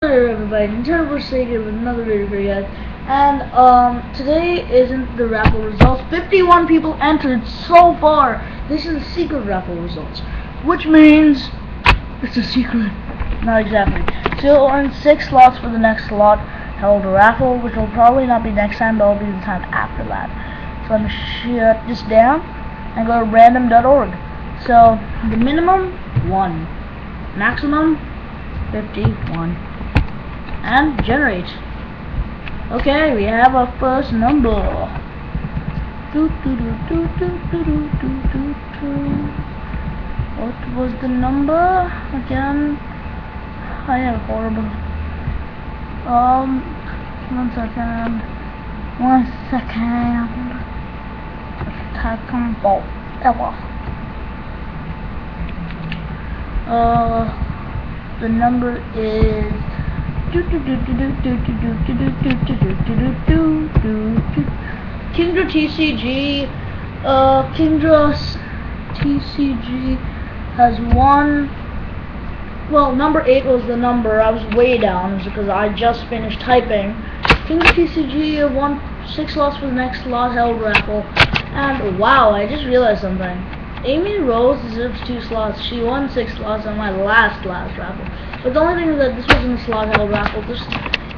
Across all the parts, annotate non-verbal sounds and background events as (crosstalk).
Hello everybody, Nintendo vs. Sega with another video for you guys. And um today isn't the raffle results. 51 people entered so far. This is the secret raffle results. Which means it's a secret. Not exactly. So you'll earn six slots for the next slot held raffle, which will probably not be next time, but will be the time after that. So I'm gonna shut this down and go to random.org. So the minimum one. Maximum 51 and generate. Okay, we have our first number. What was the number again? I am horrible. Um, one second. One second. Type on ever. Uh, the number is Kingdra TCG, uh, Kingdra TCG has won. Well, number eight was the number. I was way down because I just finished typing. Kingdra TCG won six slots for the next slot held raffle. And wow, I just realized something. Amy Rose deserves two slots. She won six slots on my last last raffle. But the only thing is that this wasn't a slot held raffle. Just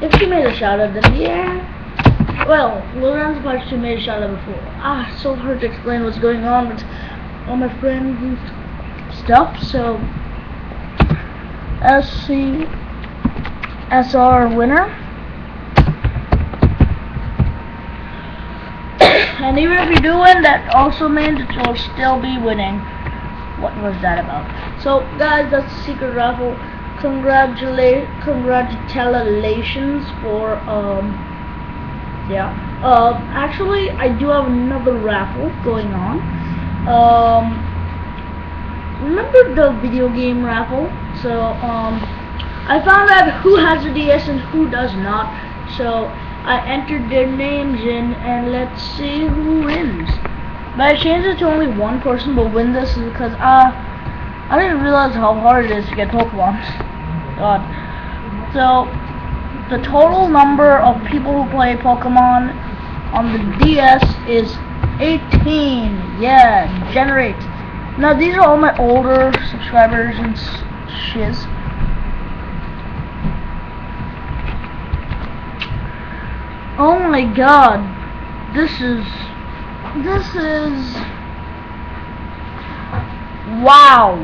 if she made a shout out, then yeah. Well, Lorenzo Part she made a shout out before. Ah, so hard to explain what's going on with all my friends and stuff. So, SC our winner. (coughs) and even if you do win, that also means that you'll still be winning. What was that about? So, guys, that's the secret raffle congratulate congratulations for um yeah uh actually I do have another raffle going on. Um remember the video game raffle? So um I found out who has a DS and who does not. So I entered their names in and let's see who wins. But I changed it to only one person will win this because uh I didn't realize how hard it is to get Pokemon (laughs) God. So, the total number of people who play Pokemon on the DS is 18. Yeah, generate. Now, these are all my older subscribers and shiz. Oh my god. This is... This is... Wow.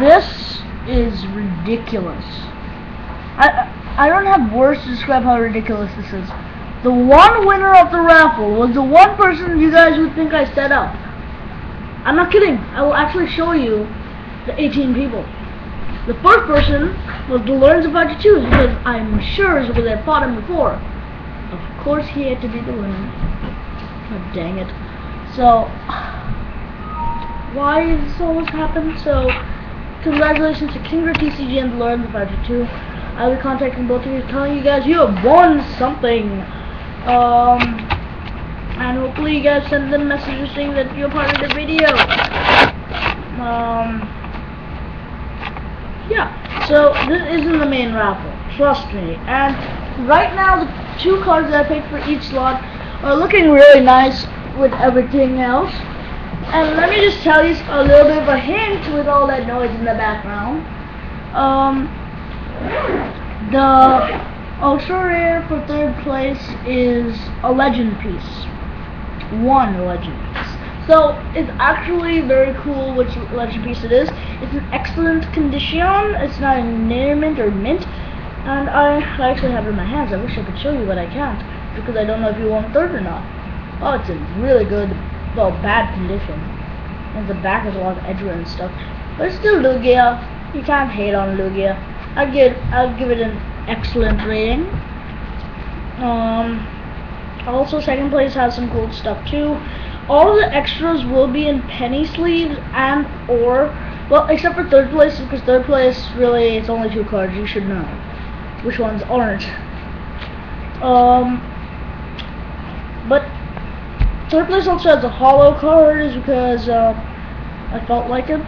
This is ridiculous. I I don't have words to describe how ridiculous this is. The one winner of the raffle was the one person you guys would think I set up. I'm not kidding. I will actually show you the 18 people. The first person was the Learns about to Choose because I'm sure it's because I fought him before. Of course he had to be the winner. Oh, dang it. So, (sighs) why does this always happen? So, Congratulations to Kingdra TCG and Lord the Fighter 2. I'll be contacting both of you, telling you guys you have won something. Um, and hopefully you guys send them messages saying that you're part of the video. Um, yeah. So this isn't the main raffle, trust me. And right now the two cards that I picked for each slot are looking really nice with everything else. And let me just tell you a little bit of a hint with all that noise in the background. Um, the ultra rare for third place is a legend piece. One legend piece. So it's actually very cool which legend piece it is. It's in excellent condition. It's not in near mint or mint. And I actually have it in my hands. I wish I could show you, but I can't because I don't know if you want third or not. Oh, it's in really good well, bad condition. And the back has a lot of edgewear and stuff. But it's still Lugia. You can't hate on Lugia. I'll give I'll give it an excellent rating. Um also second place has some cool stuff too. All the extras will be in penny sleeves and or well except for third place because third place really it's only two cards, you should know. Which ones aren't. Um but Third place also has a holo card because uh, I felt like it.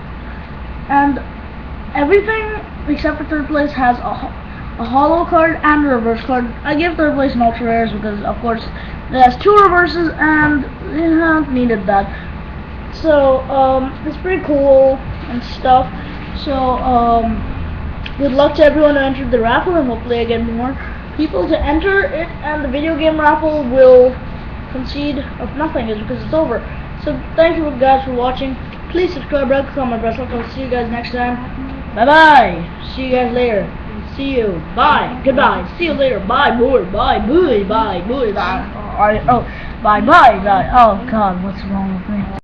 And everything except for third place has a, a holo card and a reverse card. I give third place an ultra rares because of course it has two reverses and it have needed that. So um, it's pretty cool and stuff. So um, good luck to everyone who entered the raffle and hopefully I get more people to enter it and the video game raffle will concede of nothing is because it's over. So thank you guys for watching. Please subscribe, like, comment, press like. I'll see you guys next time. Bye bye. See you guys later. See you. Bye. Goodbye. See you later. Bye. Boy. Bye. Bye. Bye. Bye. Bye. Oh, bye. Bye. Bye. Oh God. What's wrong with me?